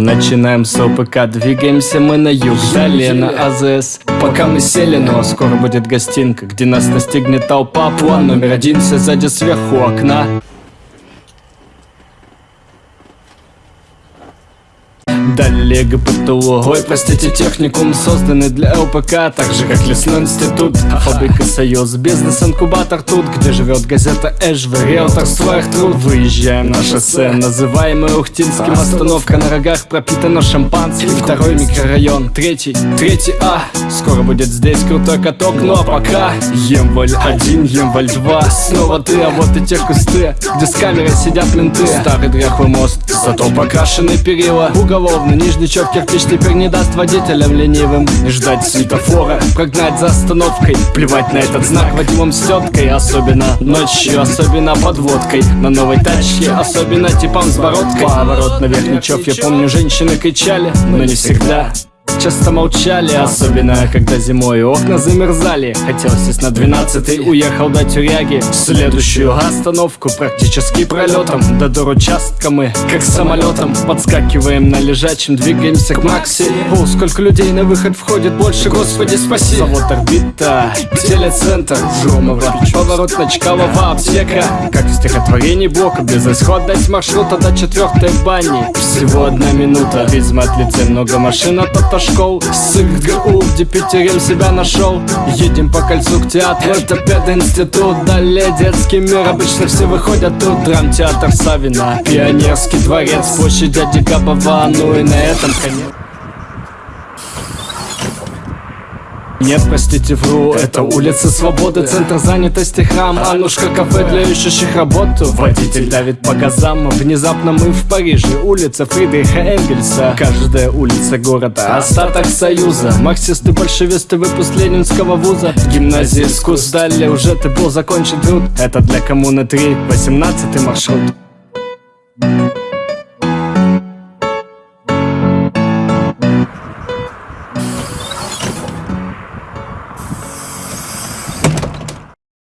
Начинаем с ОПК, двигаемся мы на юг, далее на АЗС Пока мы сели, но скоро будет гостинка Где нас настигнет толпа, план номер один Все сзади сверху окна Далее ГПТУ Ой, простите, техникум созданный для ЛПК Так же, как лесной институт. Фабрика Союз, бизнес-инкубатор тут Где живет газета Эш, в риэлтор своих труд. Выезжаем на шоссе, называемое Ухтинским Остановка на рогах пропитана шампанским. Второй микрорайон, третий, третий А. Скоро будет здесь крутой каток, ну а пока Емваль один, Емваль два. Снова ты, а вот и те кусты Где с камерой сидят менты. Старый дряхлый мост, зато покрашенный перила Уголовный Словно нижничок кирпич теперь не даст водителям ленивым Ждать светофора, прогнать за остановкой Плевать на этот знак. Вадимом с Особенно ночью, особенно подводкой. На новой тачке, особенно типом с бородкой. Поворот на верхничок, я помню, женщины кричали Но не всегда часто молчали Особенно, когда зимой окна замерзали. Хотел сесть на 12 уехал до тюряги. Следующую остановку практически пролетом. До доручастка мы, как самолетом Подскакиваем на лежачем, двигаемся к Макси. О, сколько людей на выход входит, больше, господи, спаси. Завод орбита, телецентр, Громова Поворот на Чкалова, аптека. Как в стихотворении блока, безысходность маршрута до четвертой бани. Всего одна минута, видимо, от лице много машин, а то школ С ИГГУ, где Питерем себя нашел. Едем по кольцу к театру, это пединститут Далее детский мир, обычно все выходят тут Драмтеатр Савина, Пионерский дворец Площадь дяди Габова, ну и на этом конец Нет, простите, вру, это улица Свободы, центр занятости, храм, Анушка, кафе для ищущих работу. Водитель давит по газам, внезапно мы в Париже Улица Фридриха Энгельса, каждая улица города Остаток союза, марксисты, большевисты, выпуск ленинского вуза. Гимназия искусств, далее уже ты был закончен труд Это для коммуны 3, 18 маршрут